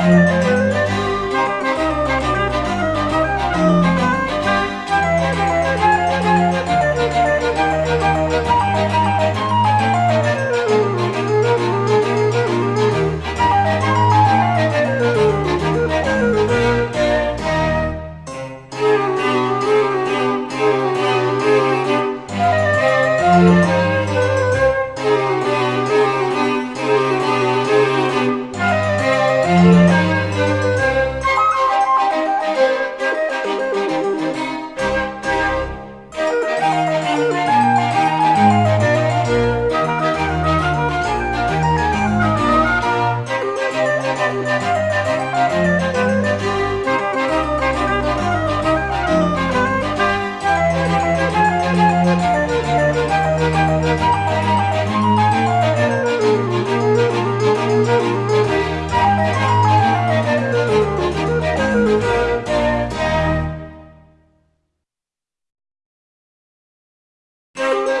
Música Música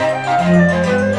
Música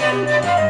Música